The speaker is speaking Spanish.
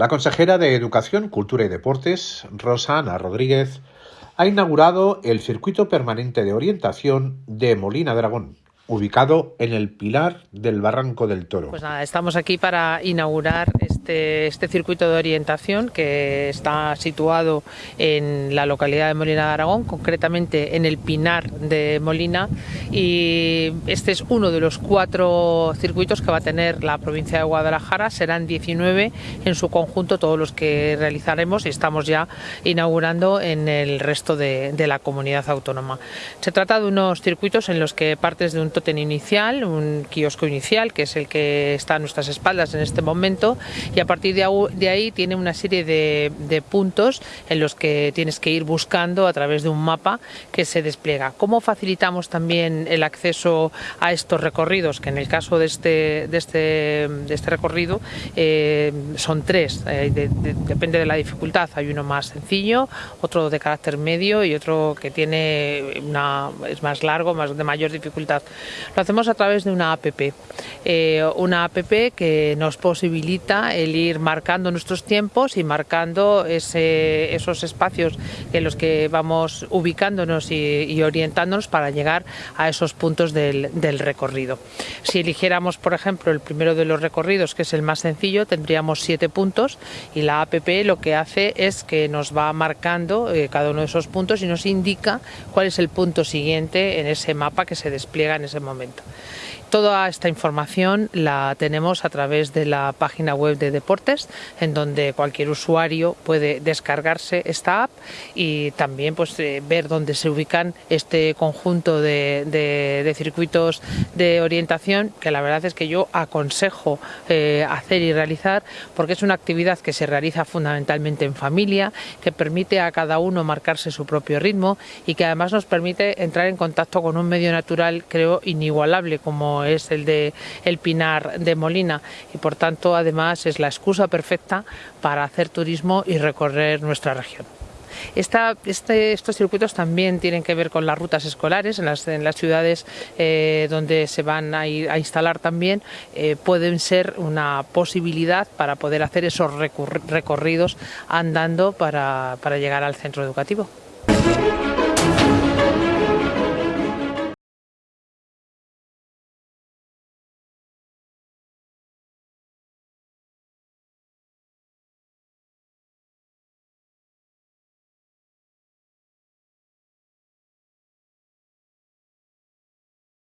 La consejera de Educación, Cultura y Deportes, Rosana Rodríguez, ha inaugurado el circuito permanente de orientación de Molina Dragón ubicado en el Pilar del Barranco del Toro. Pues nada, estamos aquí para inaugurar este, este circuito de orientación que está situado en la localidad de Molina de Aragón, concretamente en el Pinar de Molina y este es uno de los cuatro circuitos que va a tener la provincia de Guadalajara, serán 19 en su conjunto todos los que realizaremos y estamos ya inaugurando en el resto de, de la comunidad autónoma. Se trata de unos circuitos en los que partes de un inicial, un kiosco inicial, que es el que está a nuestras espaldas en este momento, y a partir de ahí tiene una serie de, puntos en los que tienes que ir buscando a través de un mapa que se despliega. ¿Cómo facilitamos también el acceso a estos recorridos? Que en el caso de este, de este, de este recorrido eh, son tres, eh, depende de la dificultad. Hay uno más sencillo, otro de carácter medio y otro que tiene una, es más largo, más de mayor dificultad. Lo hacemos a través de una APP, eh, una APP que nos posibilita el ir marcando nuestros tiempos y marcando esos espacios en los que vamos ubicándonos y, orientándonos para llegar a esos puntos del, recorrido. Si eligiéramos, por ejemplo, el primero de los recorridos, que es el más sencillo, tendríamos siete puntos y la APP lo que hace es que nos va marcando eh, cada uno de esos puntos y nos indica cuál es el punto siguiente en ese mapa que se despliega en ese momento. Toda esta información la tenemos a través de la página web de Deportes, en donde cualquier usuario puede descargarse esta app y también pues, eh, ver dónde se ubican este conjunto de, circuitos de orientación, que la verdad es que yo aconsejo eh, hacer y realizar, porque es una actividad que se realiza fundamentalmente en familia, que permite a cada uno marcarse su propio ritmo y que además nos permite entrar en contacto con un medio natural, creo, inigualable como es el de el Pinar de Molina y por tanto además es la excusa perfecta para hacer turismo y recorrer nuestra región. Este, estos circuitos también tienen que ver con las rutas escolares en las, ciudades eh, donde se van a, instalar también eh, pueden ser una posibilidad para poder hacer esos recorridos andando para llegar al centro educativo.